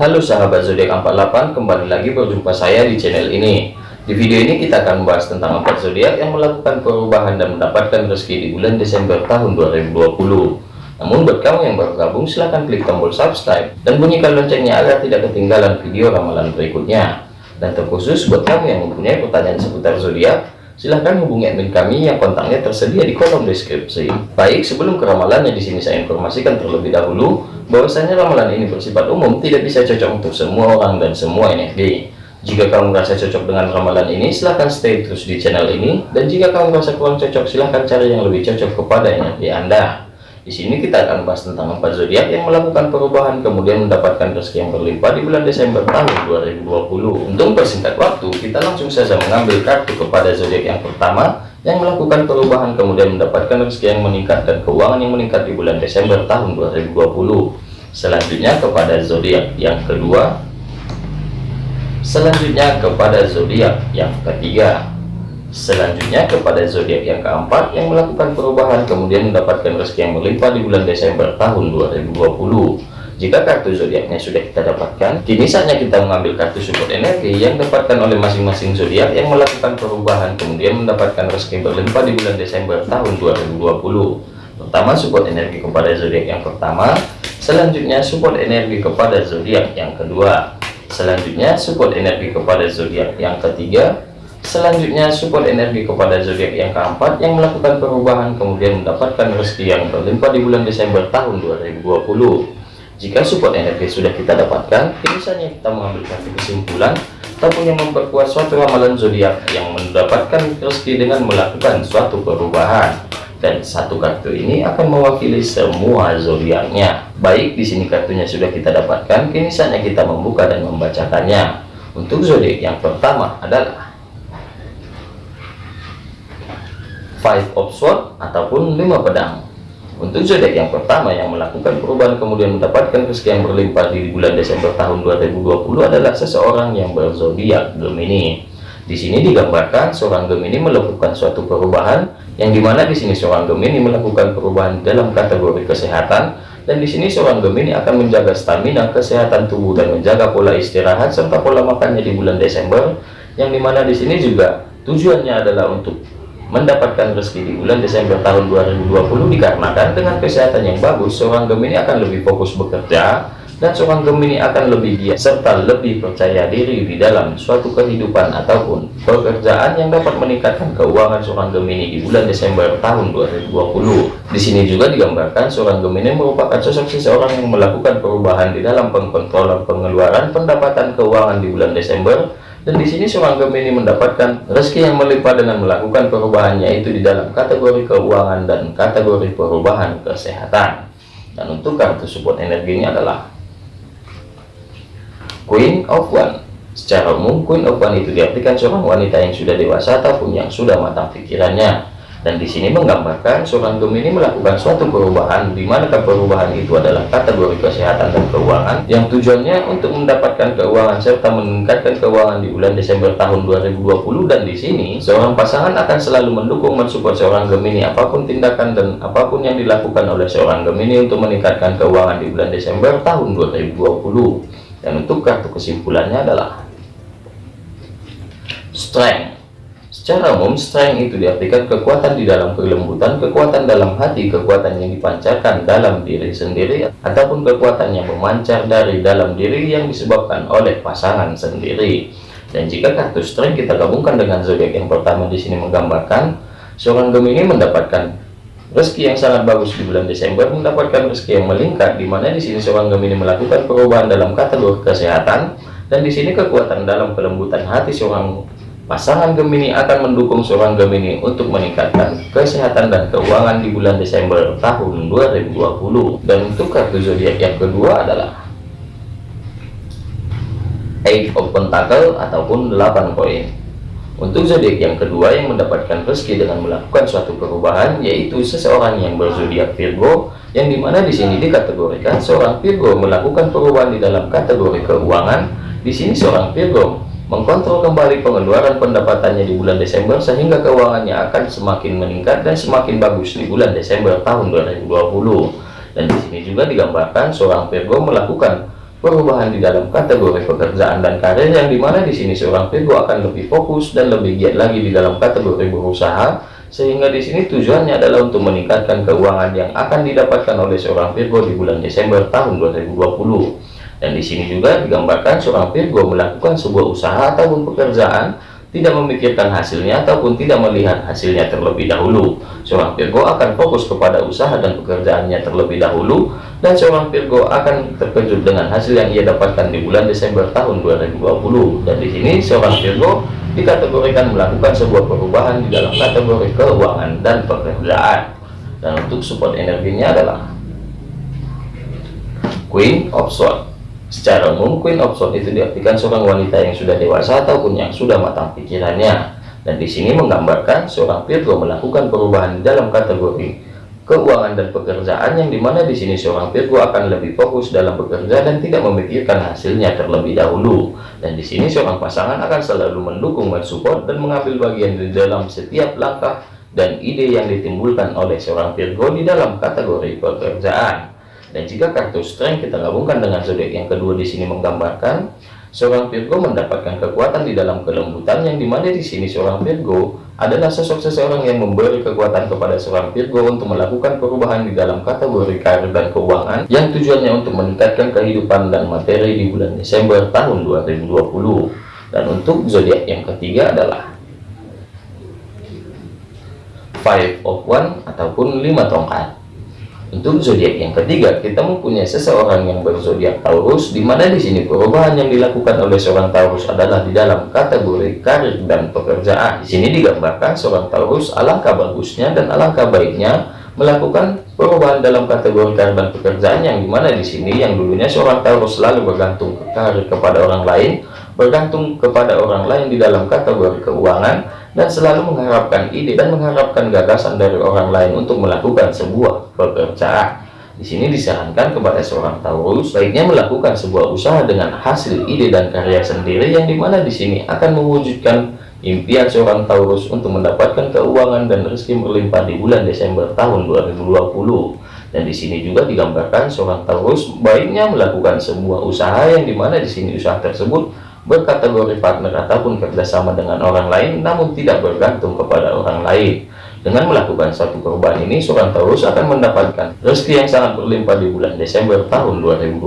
Halo sahabat zodiak 48 kembali lagi berjumpa saya di channel ini. Di video ini kita akan membahas tentang empat zodiak yang melakukan perubahan dan mendapatkan rezeki di bulan Desember tahun 2020 namun buat kamu yang baru gabung silahkan klik tombol subscribe dan bunyikan loncengnya agar tidak ketinggalan video ramalan berikutnya. Dan terkhusus buat kamu yang mempunyai pertanyaan seputar zodiak silahkan hubungi admin kami yang kontaknya tersedia di kolom deskripsi. Baik, sebelum ke ramalannya di sini saya informasikan terlebih dahulu bahwasanya ramalan ini bersifat umum, tidak bisa cocok untuk semua orang dan semua energi. Jika kamu merasa cocok dengan ramalan ini, silahkan stay terus di channel ini. Dan jika kamu merasa kurang cocok, silahkan cari yang lebih cocok kepada energi Anda. Di sini kita akan bahas tentang empat zodiak yang melakukan perubahan kemudian mendapatkan rezeki yang berlimpah di bulan Desember tahun 2020. Untuk persingkat waktu, kita langsung saja mengambil kartu kepada zodiak yang pertama yang melakukan perubahan kemudian mendapatkan rezeki yang meningkat dan keuangan yang meningkat di bulan Desember tahun 2020. Selanjutnya kepada zodiak yang kedua. Selanjutnya kepada zodiak yang ketiga. Selanjutnya kepada zodiak yang keempat yang melakukan perubahan kemudian mendapatkan rezeki yang berlimpah di bulan Desember tahun 2020. Jika kartu zodiaknya sudah kita dapatkan, kini saatnya kita mengambil kartu support energi yang dapatkan oleh masing-masing zodiak yang melakukan perubahan kemudian mendapatkan rezeki yang berlimpah di bulan Desember tahun 2020. Pertama support energi kepada zodiak yang pertama, selanjutnya support energi kepada zodiak yang kedua, selanjutnya support energi kepada zodiak yang ketiga, Selanjutnya support energi kepada zodiak yang keempat yang melakukan perubahan kemudian mendapatkan rezeki yang berlimpah di bulan Desember tahun 2020. Jika support energi sudah kita dapatkan, misalnya kita mengambil satu kesimpulan ataupun yang memperkuat suatu ramalan zodiak yang mendapatkan rezeki dengan melakukan suatu perubahan. Dan satu kartu ini akan mewakili semua zodiaknya. Baik, di sini kartunya sudah kita dapatkan, kini saatnya kita membuka dan membacakannya. Untuk zodiak yang pertama adalah five of sword ataupun lima pedang. Untuk zodiak yang pertama yang melakukan perubahan kemudian mendapatkan rezeki yang berlimpah di bulan Desember tahun 2020 adalah seseorang yang berzodiak Gemini. Di sini digambarkan seorang Gemini melakukan suatu perubahan yang di mana di sini seorang Gemini melakukan perubahan dalam kategori kesehatan dan di sini seorang Gemini akan menjaga stamina kesehatan tubuh dan menjaga pola istirahat serta pola makannya di bulan Desember yang di mana di sini juga tujuannya adalah untuk mendapatkan rezeki di bulan Desember tahun 2020 dikarenakan dengan kesehatan yang bagus seorang Gemini akan lebih fokus bekerja dan seorang Gemini akan lebih giat serta lebih percaya diri di dalam suatu kehidupan ataupun pekerjaan yang dapat meningkatkan keuangan seorang Gemini di bulan Desember tahun 2020 di sini juga digambarkan seorang Gemini merupakan sosok seseorang yang melakukan perubahan di dalam pengkontrolan pengeluaran pendapatan keuangan di bulan Desember dan di sini seorang Gemini mendapatkan rezeki yang melimpah dengan melakukan perubahannya itu di dalam kategori keuangan dan kategori perubahan kesehatan. Dan untuk kartu support energi ini adalah Queen of One. Secara umum, Queen of One itu diartikan seorang wanita yang sudah dewasa ataupun yang sudah matang pikirannya dan di sini menggambarkan seorang Gemini melakukan suatu perubahan di mana perubahan itu adalah kategori kesehatan dan keuangan yang tujuannya untuk mendapatkan keuangan serta meningkatkan keuangan di bulan Desember tahun 2020 dan di sini seorang pasangan akan selalu mendukung mensupport seorang Gemini apa pun tindakan dan apa pun yang dilakukan oleh seorang Gemini untuk meningkatkan keuangan di bulan Desember tahun 2020 dan untuk kartu kesimpulannya adalah strength Secara umum, strength itu diartikan kekuatan di dalam kelembutan, kekuatan dalam hati, kekuatan yang dipancarkan dalam diri sendiri, ataupun kekuatan yang memancar dari dalam diri yang disebabkan oleh pasangan sendiri. Dan jika kartu strength kita gabungkan dengan zodiak yang pertama di sini menggambarkan, seorang Gemini mendapatkan rezeki yang sangat bagus di bulan Desember, mendapatkan rezeki yang melingkar, di mana di sini seorang Gemini melakukan perubahan dalam kategori kesehatan, dan di sini kekuatan dalam kelembutan hati seorang Pasangan Gemini akan mendukung seorang Gemini untuk meningkatkan kesehatan dan keuangan di bulan Desember tahun 2020. Dan untuk kartu zodiak yang kedua adalah Eight of Pentacle ataupun 8 koin. Untuk zodiak yang kedua yang mendapatkan rezeki dengan melakukan suatu perubahan yaitu seseorang yang berzodiak Virgo yang di mana di sini dikategorikan seorang Virgo melakukan perubahan di dalam kategori keuangan. Di sini seorang Virgo mengkontrol kembali pengeluaran pendapatannya di bulan Desember sehingga keuangannya akan semakin meningkat dan semakin bagus di bulan Desember tahun 2020 dan di sini juga digambarkan seorang Virgo melakukan perubahan di dalam kategori pekerjaan dan karir yang di mana di sini seorang Virgo akan lebih fokus dan lebih giat lagi di dalam kategori berusaha sehingga di sini tujuannya adalah untuk meningkatkan keuangan yang akan didapatkan oleh seorang Virgo di bulan Desember tahun 2020 dan di sini juga digambarkan seorang Virgo melakukan sebuah usaha ataupun pekerjaan tidak memikirkan hasilnya ataupun tidak melihat hasilnya terlebih dahulu. Seorang Virgo akan fokus kepada usaha dan pekerjaannya terlebih dahulu dan seorang Virgo akan terkejut dengan hasil yang ia dapatkan di bulan Desember tahun 2020. Dan di sini seorang Virgo dikategorikan melakukan sebuah perubahan di dalam kategori keuangan dan pekerjaan. Dan untuk support energinya adalah Queen of Swords Secara umum, Queen Swords itu diartikan seorang wanita yang sudah dewasa ataupun yang sudah matang pikirannya. Dan di sini menggambarkan seorang Virgo melakukan perubahan dalam kategori keuangan dan pekerjaan yang di mana di sini seorang Virgo akan lebih fokus dalam bekerja dan tidak memikirkan hasilnya terlebih dahulu. Dan di sini seorang pasangan akan selalu mendukung, mensupport dan mengambil bagian di dalam setiap langkah dan ide yang ditimbulkan oleh seorang Virgo di dalam kategori pekerjaan. Dan jika kartu strength kita gabungkan dengan zodiak yang kedua di sini menggambarkan seorang Virgo mendapatkan kekuatan di dalam kelembutan yang di mana di sini seorang Virgo adalah sosok seseorang yang memberi kekuatan kepada seorang Virgo untuk melakukan perubahan di dalam kategori karir dan keuangan yang tujuannya untuk meningkatkan kehidupan dan materi di bulan Desember tahun 2020 dan untuk zodiak yang ketiga adalah five of one ataupun lima tongkat untuk zodiak yang ketiga, kita mempunyai seseorang yang berzodiak Taurus, di mana di sini perubahan yang dilakukan oleh seorang Taurus adalah di dalam kategori karir dan pekerjaan. Di sini digambarkan seorang Taurus alangkah bagusnya dan alangkah baiknya melakukan perubahan dalam kategori karir dan pekerjaan yang di mana di sini yang dulunya seorang Taurus selalu bergantung ke karir kepada orang lain, bergantung kepada orang lain di dalam kategori keuangan dan selalu mengharapkan ide dan mengharapkan gagasan dari orang lain untuk melakukan sebuah pekerjaan. Di sini disarankan kepada seorang Taurus baiknya melakukan sebuah usaha dengan hasil ide dan karya sendiri yang di mana di sini akan mewujudkan impian seorang Taurus untuk mendapatkan keuangan dan rezeki berlimpah di bulan Desember tahun 2020. Dan di sini juga digambarkan seorang Taurus baiknya melakukan sebuah usaha yang di mana di sini usaha tersebut berkategori partner ataupun kerjasama dengan orang lain namun tidak bergantung kepada orang lain. Dengan melakukan satu perubahan ini seorang Taurus akan mendapatkan rezeki yang sangat berlimpah di bulan Desember tahun 2020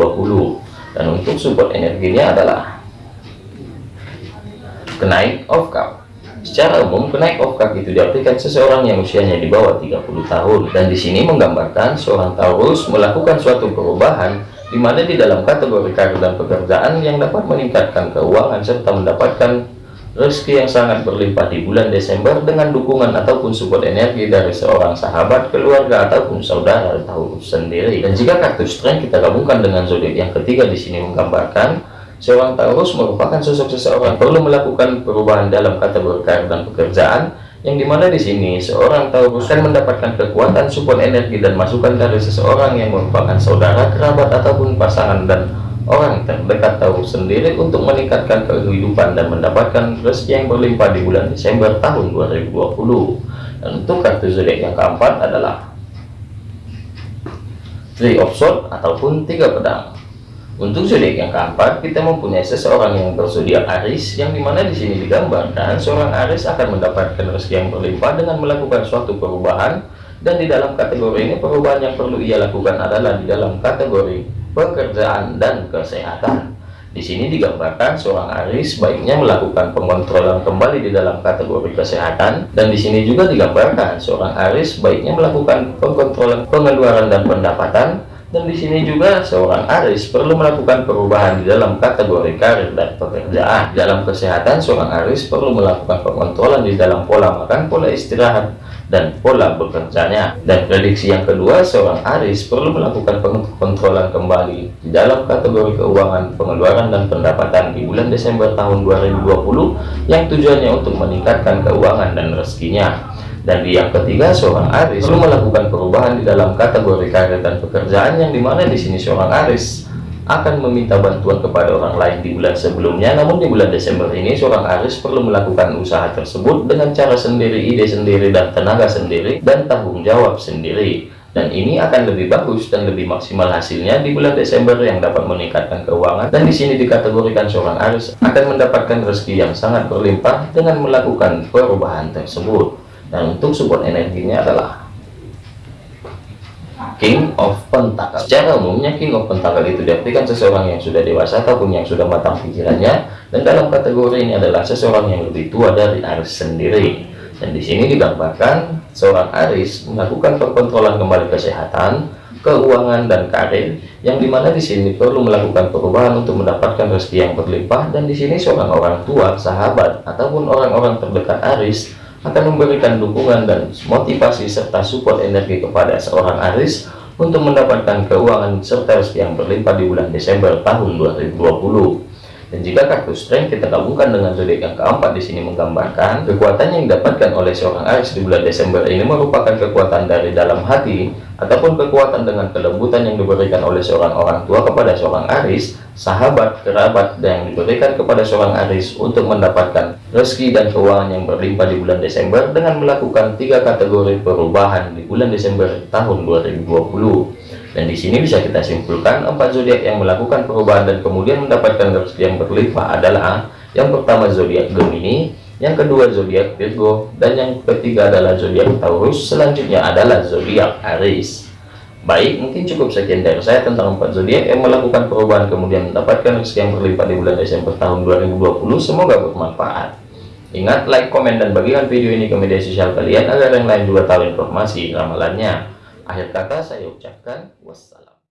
dan untuk support energinya adalah kenaik of cup secara umum kenaik of cup itu diartikan seseorang yang usianya di bawah 30 tahun. Dan di sini menggambarkan seorang Taurus melakukan suatu perubahan di mana di dalam kategori karir dan pekerjaan yang dapat meningkatkan keuangan serta mendapatkan rezeki yang sangat berlimpah di bulan Desember dengan dukungan ataupun support energi dari seorang sahabat, keluarga ataupun saudara tahu sendiri. Dan jika kartu strength kita gabungkan dengan zodiak yang ketiga di sini menggambarkan seorang Taurus merupakan sosok seseorang perlu melakukan perubahan dalam kategori karir dan pekerjaan yang di mana di sini seorang Taurus kan mendapatkan kekuatan support energi dan masukan dari seseorang yang merupakan saudara kerabat ataupun pasangan dan orang terdekat Taurus sendiri untuk meningkatkan kehidupan dan mendapatkan rezeki yang berlimpah di bulan Desember tahun 2020 dan untuk kartu zodiak yang keempat adalah Three of Swords ataupun tiga pedang untuk zodiak yang keempat, kita mempunyai seseorang yang berzodiak Aris, yang di mana di sini digambarkan seorang Aris akan mendapatkan rezeki yang berlimpah dengan melakukan suatu perubahan, dan di dalam kategori ini perubahan yang perlu ia lakukan adalah di dalam kategori pekerjaan dan kesehatan. Di sini digambarkan seorang Aris baiknya melakukan pengontrolan kembali di dalam kategori kesehatan, dan di sini juga digambarkan seorang Aris baiknya melakukan pengontrolan pengeluaran dan pendapatan dan di sini juga seorang Aris perlu melakukan perubahan di dalam kategori karir dan pekerjaan. Dalam kesehatan, seorang Aris perlu melakukan pengontrolan di dalam pola makan, pola istirahat, dan pola bekerjanya. Dan prediksi yang kedua, seorang Aris perlu melakukan pengontrolan kembali di dalam kategori keuangan, pengeluaran, dan pendapatan di bulan Desember tahun 2020 yang tujuannya untuk meningkatkan keuangan dan rezekinya. Dan di yang ketiga, seorang Aris perlu melakukan perubahan di dalam kategori karir dan pekerjaan yang di mana di sini seorang Aris akan meminta bantuan kepada orang lain di bulan sebelumnya. Namun di bulan Desember ini, seorang Aris perlu melakukan usaha tersebut dengan cara sendiri, ide sendiri, dan tenaga sendiri, dan tanggung jawab sendiri. dan ini akan lebih bagus dan lebih maksimal hasilnya di bulan Desember yang dapat meningkatkan keuangan dan di sini dikategorikan seorang Aries akan mendapatkan rezeki yang sangat berlimpah dengan melakukan perubahan tersebut dan untuk support energinya adalah King of Pentacle secara umumnya King of Pentacle itu diartikan seseorang yang sudah dewasa ataupun yang sudah matang pikirannya. Dan dalam kategori ini adalah seseorang yang lebih tua dari Aries sendiri. Dan di sini digambarkan seorang Aris melakukan pengontrolan kembali kesehatan, keuangan dan karir yang di mana di sini perlu melakukan perubahan untuk mendapatkan rezeki yang berlimpah. Dan di sini seorang orang tua, sahabat ataupun orang-orang terdekat Aris akan memberikan dukungan dan motivasi serta support energi kepada seorang Aris untuk mendapatkan keuangan serta yang berlimpah di bulan Desember tahun 2020 dan jika kartu strength kita gabungkan dengan zodiak yang keempat di sini menggambarkan kekuatan yang didapatkan oleh seorang Aries di bulan Desember ini merupakan kekuatan dari dalam hati ataupun kekuatan dengan kelembutan yang diberikan oleh seorang orang tua kepada seorang Aries, sahabat, kerabat, dan yang diberikan kepada seorang Aries untuk mendapatkan rezeki dan keuangan yang berlimpah di bulan Desember dengan melakukan tiga kategori perubahan di bulan Desember tahun 2020 dan di sini bisa kita simpulkan empat zodiak yang melakukan perubahan dan kemudian mendapatkan rezeki yang berlimpah adalah yang pertama zodiak Gemini, yang kedua zodiak Virgo, dan yang ketiga adalah zodiak Taurus. Selanjutnya adalah zodiak Aries. Baik, mungkin cukup sekian dari saya tentang empat zodiak yang melakukan perubahan kemudian mendapatkan rezeki yang berlimpah di bulan Desember tahun 2020. Semoga bermanfaat. Ingat, like, komen, dan bagikan video ini ke media sosial kalian agar yang lain juga tahu informasi ramalannya. Akhir kata saya ucapkan wassalam.